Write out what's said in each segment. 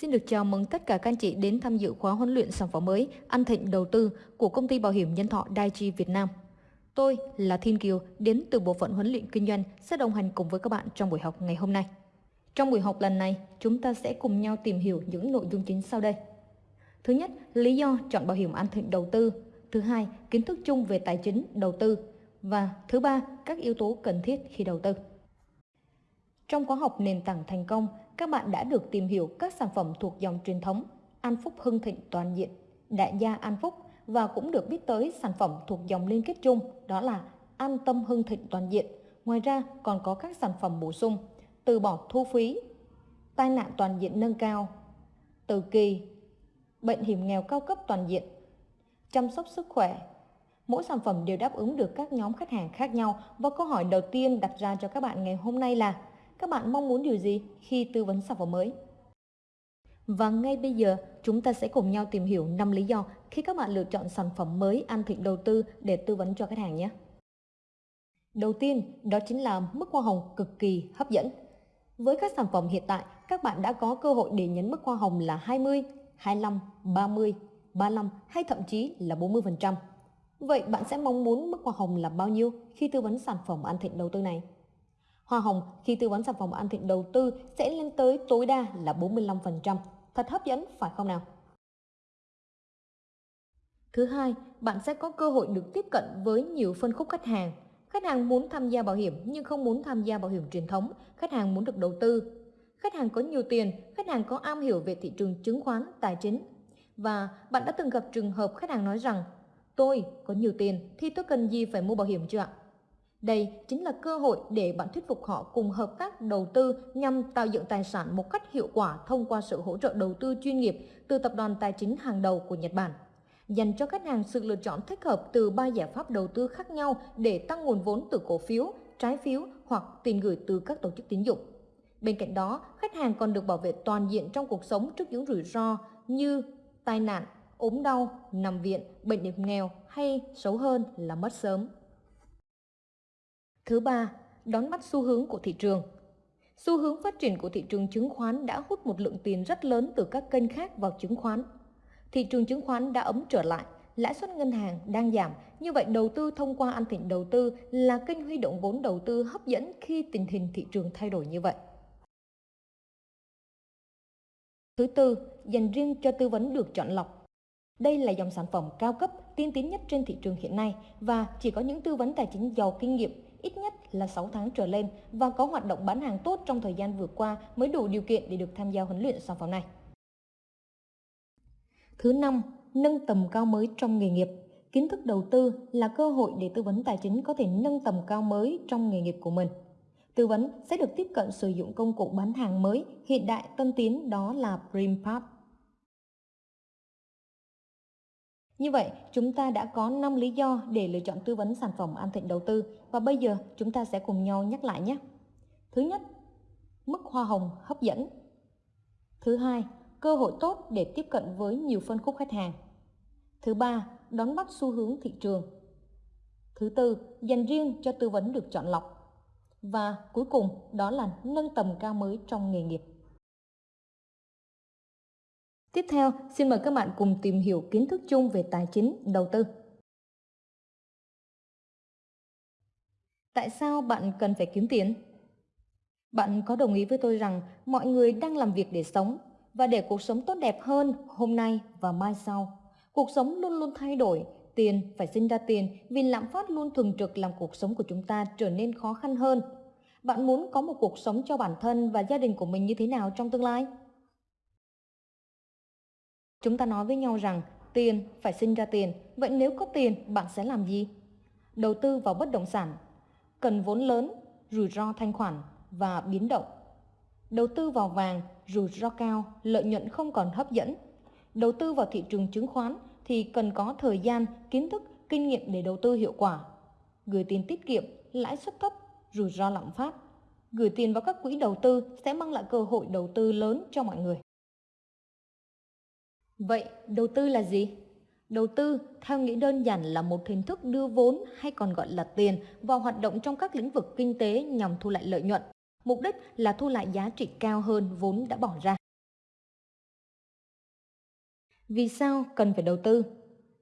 Xin được chào mừng tất cả các anh chị đến tham dự khóa huấn luyện sản phẩm mới An Thịnh Đầu tư của công ty bảo hiểm nhân thọ Daiichi Việt Nam. Tôi là Thiên Kiều đến từ bộ phận huấn luyện kinh doanh sẽ đồng hành cùng với các bạn trong buổi học ngày hôm nay. Trong buổi học lần này, chúng ta sẽ cùng nhau tìm hiểu những nội dung chính sau đây. Thứ nhất, lý do chọn bảo hiểm An Thịnh Đầu tư. Thứ hai, kiến thức chung về tài chính đầu tư. Và thứ ba, các yếu tố cần thiết khi đầu tư. Trong khóa học nền tảng thành công, các bạn đã được tìm hiểu các sản phẩm thuộc dòng truyền thống An Phúc Hưng Thịnh Toàn Diện, Đại gia An Phúc và cũng được biết tới sản phẩm thuộc dòng liên kết chung đó là An Tâm Hưng Thịnh Toàn Diện. Ngoài ra còn có các sản phẩm bổ sung từ bỏ thu phí, tai nạn toàn diện nâng cao, từ kỳ, bệnh hiểm nghèo cao cấp toàn diện, chăm sóc sức khỏe. Mỗi sản phẩm đều đáp ứng được các nhóm khách hàng khác nhau và câu hỏi đầu tiên đặt ra cho các bạn ngày hôm nay là các bạn mong muốn điều gì khi tư vấn sản phẩm mới? Và ngay bây giờ, chúng ta sẽ cùng nhau tìm hiểu 5 lý do khi các bạn lựa chọn sản phẩm mới An Thịnh đầu tư để tư vấn cho khách hàng nhé. Đầu tiên, đó chính là mức hoa hồng cực kỳ hấp dẫn. Với các sản phẩm hiện tại, các bạn đã có cơ hội để nhấn mức hoa hồng là 20, 25, 30, 35 hay thậm chí là 40%. Vậy bạn sẽ mong muốn mức hoa hồng là bao nhiêu khi tư vấn sản phẩm An Thịnh đầu tư này? Hoa hồng khi tư vấn sản phẩm An Thịnh đầu tư sẽ lên tới tối đa là 45%. Thật hấp dẫn phải không nào? Thứ hai, bạn sẽ có cơ hội được tiếp cận với nhiều phân khúc khách hàng. Khách hàng muốn tham gia bảo hiểm nhưng không muốn tham gia bảo hiểm truyền thống. Khách hàng muốn được đầu tư. Khách hàng có nhiều tiền, khách hàng có am hiểu về thị trường chứng khoán, tài chính. Và bạn đã từng gặp trường hợp khách hàng nói rằng Tôi có nhiều tiền thì tôi cần gì phải mua bảo hiểm chưa ạ? Đây chính là cơ hội để bạn thuyết phục họ cùng hợp tác đầu tư nhằm tạo dựng tài sản một cách hiệu quả thông qua sự hỗ trợ đầu tư chuyên nghiệp từ tập đoàn tài chính hàng đầu của Nhật Bản. Dành cho khách hàng sự lựa chọn thích hợp từ ba giải pháp đầu tư khác nhau để tăng nguồn vốn từ cổ phiếu, trái phiếu hoặc tiền gửi từ các tổ chức tín dụng. Bên cạnh đó, khách hàng còn được bảo vệ toàn diện trong cuộc sống trước những rủi ro như tai nạn, ốm đau, nằm viện, bệnh hiểm nghèo hay xấu hơn là mất sớm. Thứ ba, đón bắt xu hướng của thị trường. Xu hướng phát triển của thị trường chứng khoán đã hút một lượng tiền rất lớn từ các kênh khác vào chứng khoán. Thị trường chứng khoán đã ấm trở lại, lãi suất ngân hàng đang giảm, như vậy đầu tư thông qua An Thịnh đầu tư là kênh huy động vốn đầu tư hấp dẫn khi tình hình thị trường thay đổi như vậy. Thứ tư, dành riêng cho tư vấn được chọn lọc. Đây là dòng sản phẩm cao cấp, tiên tiến nhất trên thị trường hiện nay và chỉ có những tư vấn tài chính giàu kinh nghiệm ít nhất là 6 tháng trở lên và có hoạt động bán hàng tốt trong thời gian vừa qua mới đủ điều kiện để được tham gia huấn luyện sản phẩm này. Thứ năm, nâng tầm cao mới trong nghề nghiệp. Kiến thức đầu tư là cơ hội để tư vấn tài chính có thể nâng tầm cao mới trong nghề nghiệp của mình. Tư vấn sẽ được tiếp cận sử dụng công cụ bán hàng mới hiện đại tân tiến đó là Primpath. Như vậy, chúng ta đã có 5 lý do để lựa chọn tư vấn sản phẩm An Thịnh đầu tư và bây giờ chúng ta sẽ cùng nhau nhắc lại nhé. Thứ nhất, mức hoa hồng hấp dẫn. Thứ hai, cơ hội tốt để tiếp cận với nhiều phân khúc khách hàng. Thứ ba, đón bắt xu hướng thị trường. Thứ tư, dành riêng cho tư vấn được chọn lọc. Và cuối cùng đó là nâng tầm cao mới trong nghề nghiệp. Tiếp theo, xin mời các bạn cùng tìm hiểu kiến thức chung về tài chính, đầu tư. Tại sao bạn cần phải kiếm tiền? Bạn có đồng ý với tôi rằng mọi người đang làm việc để sống và để cuộc sống tốt đẹp hơn hôm nay và mai sau. Cuộc sống luôn luôn thay đổi, tiền phải sinh ra tiền vì lạm phát luôn thường trực làm cuộc sống của chúng ta trở nên khó khăn hơn. Bạn muốn có một cuộc sống cho bản thân và gia đình của mình như thế nào trong tương lai? Chúng ta nói với nhau rằng tiền phải sinh ra tiền, vậy nếu có tiền bạn sẽ làm gì? Đầu tư vào bất động sản, cần vốn lớn, rủi ro thanh khoản và biến động. Đầu tư vào vàng, rủi ro cao, lợi nhuận không còn hấp dẫn. Đầu tư vào thị trường chứng khoán thì cần có thời gian, kiến thức, kinh nghiệm để đầu tư hiệu quả. Gửi tiền tiết kiệm, lãi suất thấp, rủi ro lạm phát. Gửi tiền vào các quỹ đầu tư sẽ mang lại cơ hội đầu tư lớn cho mọi người. Vậy đầu tư là gì? Đầu tư theo nghĩa đơn giản là một hình thức đưa vốn hay còn gọi là tiền vào hoạt động trong các lĩnh vực kinh tế nhằm thu lại lợi nhuận. Mục đích là thu lại giá trị cao hơn vốn đã bỏ ra. Vì sao cần phải đầu tư?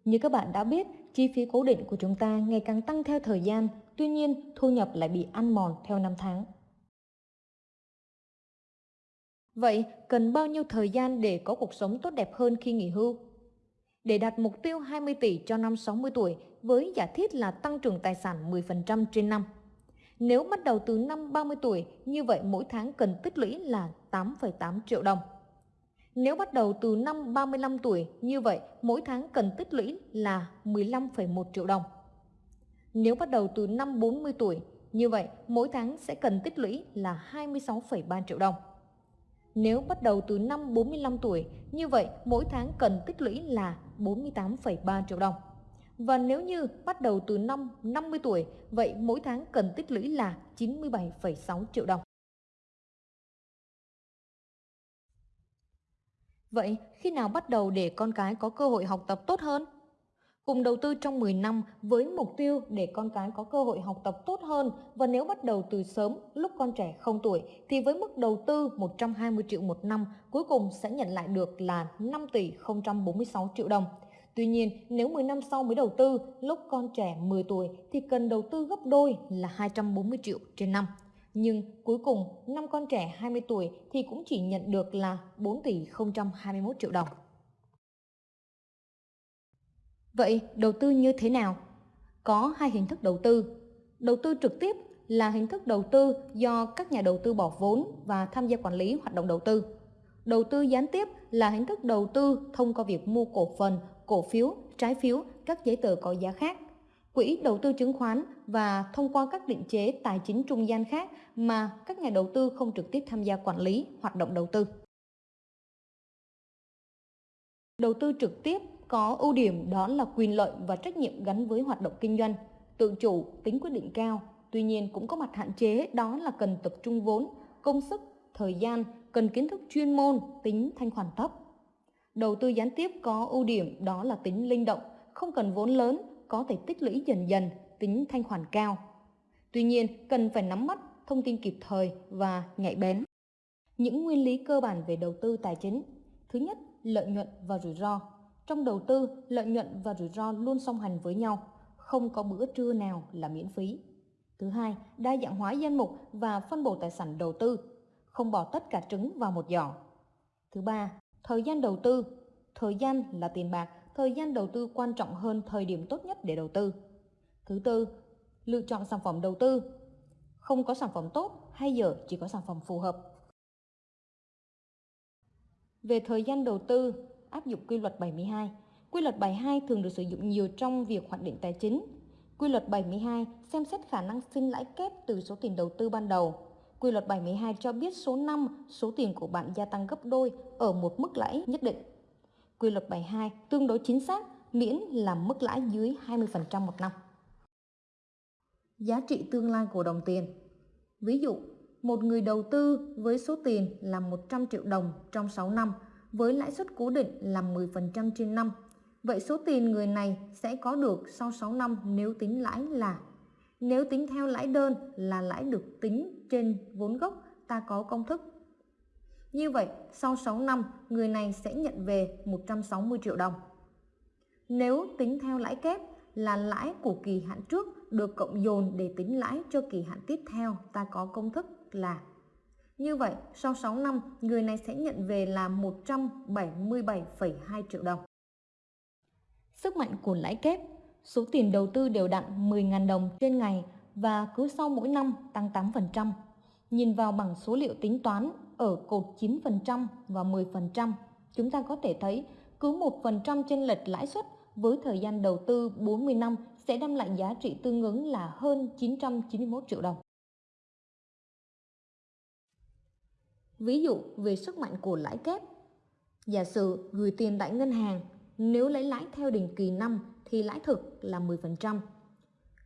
Như các bạn đã biết, chi phí cố định của chúng ta ngày càng tăng theo thời gian, tuy nhiên thu nhập lại bị ăn mòn theo năm tháng. Vậy cần bao nhiêu thời gian để có cuộc sống tốt đẹp hơn khi nghỉ hưu? Để đạt mục tiêu 20 tỷ cho năm 60 tuổi với giả thiết là tăng trưởng tài sản 10% trên năm. Nếu bắt đầu từ năm 30 tuổi, như vậy mỗi tháng cần tích lũy là 8,8 triệu đồng. Nếu bắt đầu từ năm 35 tuổi, như vậy mỗi tháng cần tích lũy là 15,1 triệu đồng. Nếu bắt đầu từ năm 40 tuổi, như vậy mỗi tháng sẽ cần tích lũy là 26,3 triệu đồng. Nếu bắt đầu từ năm 45 tuổi, như vậy mỗi tháng cần tích lũy là 48,3 triệu đồng. Và nếu như bắt đầu từ năm 50 tuổi, vậy mỗi tháng cần tích lũy là 97,6 triệu đồng. Vậy khi nào bắt đầu để con cái có cơ hội học tập tốt hơn? Cùng đầu tư trong 10 năm với mục tiêu để con cái có cơ hội học tập tốt hơn và nếu bắt đầu từ sớm lúc con trẻ không tuổi thì với mức đầu tư 120 triệu một năm cuối cùng sẽ nhận lại được là 5 tỷ 046 triệu đồng. Tuy nhiên, nếu 10 năm sau mới đầu tư, lúc con trẻ 10 tuổi thì cần đầu tư gấp đôi là 240 triệu trên năm. Nhưng cuối cùng, năm con trẻ 20 tuổi thì cũng chỉ nhận được là 4 tỷ 021 triệu đồng. Vậy đầu tư như thế nào? Có hai hình thức đầu tư. Đầu tư trực tiếp là hình thức đầu tư do các nhà đầu tư bỏ vốn và tham gia quản lý hoạt động đầu tư. Đầu tư gián tiếp là hình thức đầu tư thông qua việc mua cổ phần, cổ phiếu, trái phiếu, các giấy tờ có giá khác, quỹ đầu tư chứng khoán và thông qua các định chế tài chính trung gian khác mà các nhà đầu tư không trực tiếp tham gia quản lý hoạt động đầu tư. Đầu tư trực tiếp có ưu điểm đó là quyền lợi và trách nhiệm gắn với hoạt động kinh doanh, tự chủ, tính quyết định cao. Tuy nhiên cũng có mặt hạn chế đó là cần tập trung vốn, công sức, thời gian, cần kiến thức chuyên môn, tính thanh khoản thấp. Đầu tư gián tiếp có ưu điểm đó là tính linh động, không cần vốn lớn, có thể tích lũy dần dần, tính thanh khoản cao. Tuy nhiên, cần phải nắm bắt thông tin kịp thời và nhạy bén. Những nguyên lý cơ bản về đầu tư tài chính. Thứ nhất, lợi nhuận và rủi ro. Trong đầu tư, lợi nhuận và rủi ro luôn song hành với nhau, không có bữa trưa nào là miễn phí. Thứ hai, đa dạng hóa danh mục và phân bổ tài sản đầu tư, không bỏ tất cả trứng vào một giỏ. Thứ ba, thời gian đầu tư. Thời gian là tiền bạc, thời gian đầu tư quan trọng hơn thời điểm tốt nhất để đầu tư. Thứ tư, lựa chọn sản phẩm đầu tư. Không có sản phẩm tốt hay dở, chỉ có sản phẩm phù hợp. Về thời gian đầu tư, áp dụng quy luật 72. Quy luật 72 thường được sử dụng nhiều trong việc hoạch định tài chính. Quy luật 72 xem xét khả năng sinh lãi kép từ số tiền đầu tư ban đầu. Quy luật 72 cho biết số năm số tiền của bạn gia tăng gấp đôi ở một mức lãi nhất định. Quy luật 72 tương đối chính xác miễn là mức lãi dưới 20% một năm. Giá trị tương lai của đồng tiền Ví dụ, một người đầu tư với số tiền là 100 triệu đồng trong 6 năm với lãi suất cố định là 10% trên năm. Vậy số tiền người này sẽ có được sau 6 năm nếu tính lãi là nếu tính theo lãi đơn là lãi được tính trên vốn gốc ta có công thức. Như vậy, sau 6 năm, người này sẽ nhận về 160 triệu đồng. Nếu tính theo lãi kép là lãi của kỳ hạn trước được cộng dồn để tính lãi cho kỳ hạn tiếp theo, ta có công thức là như vậy, sau 6 năm, người này sẽ nhận về là 177,2 triệu đồng. Sức mạnh của lãi kép, số tiền đầu tư đều đặn 10.000 đồng trên ngày và cứ sau mỗi năm tăng 8%. Nhìn vào bằng số liệu tính toán ở cột 9% và 10%, chúng ta có thể thấy cứ 1% trên lệch lãi suất với thời gian đầu tư 40 năm sẽ đem lại giá trị tương ứng là hơn 991 triệu đồng. Ví dụ về sức mạnh của lãi kép. Giả sử gửi tiền tại ngân hàng, nếu lấy lãi theo định kỳ năm thì lãi thực là 10%.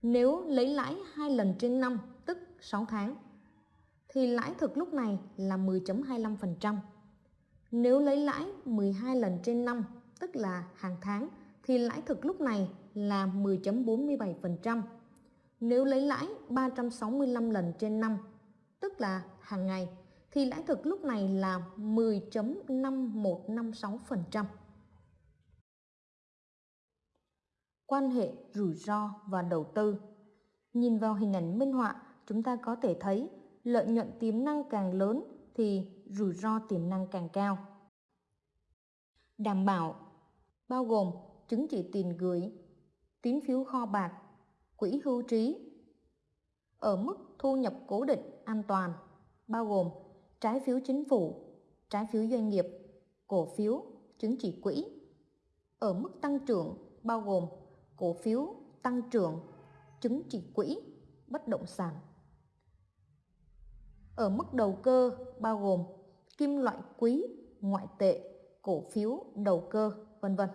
Nếu lấy lãi 2 lần trên năm, tức 6 tháng, thì lãi thực lúc này là 10.25%. Nếu lấy lãi 12 lần trên năm, tức là hàng tháng, thì lãi thực lúc này là 10.47%. Nếu lấy lãi 365 lần trên năm, tức là hàng ngày, thì lãi thực lúc này là 10.5156%. quan hệ rủi ro và đầu tư. Nhìn vào hình ảnh minh họa, chúng ta có thể thấy lợi nhuận tiềm năng càng lớn thì rủi ro tiềm năng càng cao. Đảm bảo bao gồm chứng chỉ tiền gửi, tín phiếu kho bạc, quỹ hưu trí. Ở mức thu nhập cố định an toàn, bao gồm trái phiếu chính phủ, trái phiếu doanh nghiệp, cổ phiếu, chứng chỉ quỹ. Ở mức tăng trưởng bao gồm cổ phiếu tăng trưởng, chứng chỉ quỹ, bất động sản. Ở mức đầu cơ bao gồm kim loại quý, ngoại tệ, cổ phiếu, đầu cơ, vân vân.